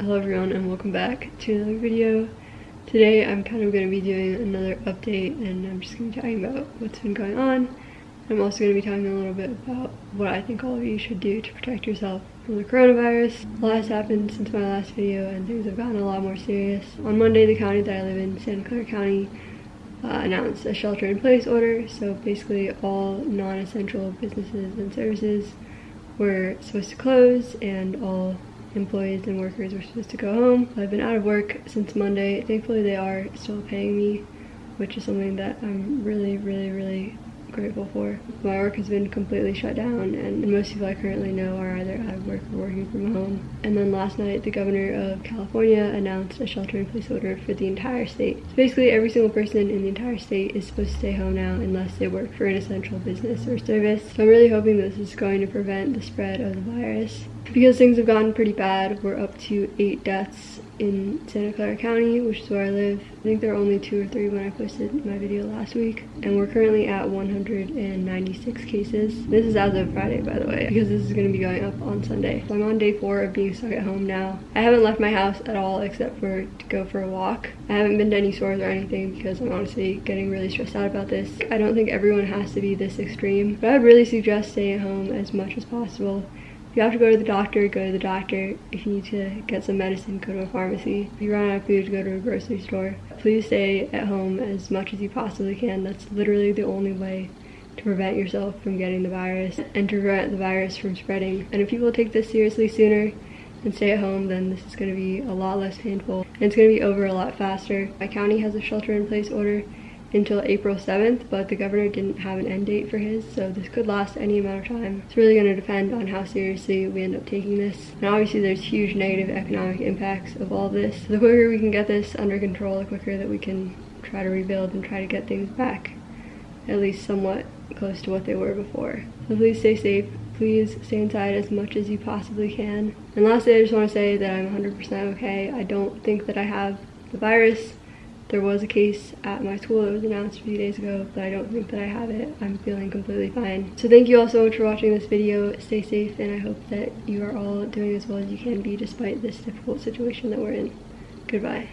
Hello everyone and welcome back to another video. Today I'm kind of going to be doing another update and I'm just going to be talking about what's been going on. I'm also going to be talking a little bit about what I think all of you should do to protect yourself from the coronavirus. A lot has happened since my last video and things have gotten a lot more serious. On Monday the county that I live in, Santa Clara County, uh, announced a shelter in place order. So basically all non-essential businesses and services were supposed to close and all employees and workers were supposed to go home. I've been out of work since Monday. Thankfully they are still paying me, which is something that I'm really, really, really grateful for. My work has been completely shut down and most people I currently know are either out of work or working from home. And then last night the governor of California announced a shelter in place order for the entire state. So basically every single person in the entire state is supposed to stay home now unless they work for an essential business or service. So I'm really hoping this is going to prevent the spread of the virus. Because things have gotten pretty bad, we're up to eight deaths in Santa Clara County, which is where I live. I think there were only two or three when I posted my video last week. And we're currently at 196 cases. This is as of Friday, by the way, because this is going to be going up on Sunday. So I'm on day four of being stuck at home now. I haven't left my house at all except for to go for a walk. I haven't been to any stores or anything because I'm honestly getting really stressed out about this. I don't think everyone has to be this extreme, but I'd really suggest staying at home as much as possible if you have to go to the doctor, go to the doctor. If you need to get some medicine, go to a pharmacy. If you run out of food, go to a grocery store. Please stay at home as much as you possibly can. That's literally the only way to prevent yourself from getting the virus and to prevent the virus from spreading. And if people take this seriously sooner and stay at home, then this is going to be a lot less painful and it's going to be over a lot faster. My county has a shelter in place order until April 7th, but the governor didn't have an end date for his, so this could last any amount of time. It's really going to depend on how seriously we end up taking this. And obviously there's huge negative economic impacts of all this. The quicker we can get this under control, the quicker that we can try to rebuild and try to get things back at least somewhat close to what they were before. So please stay safe. Please stay inside as much as you possibly can. And lastly, I just want to say that I'm 100% okay. I don't think that I have the virus. There was a case at my school that was announced a few days ago, but I don't think that I have it. I'm feeling completely fine. So thank you all so much for watching this video. Stay safe, and I hope that you are all doing as well as you can be despite this difficult situation that we're in. Goodbye.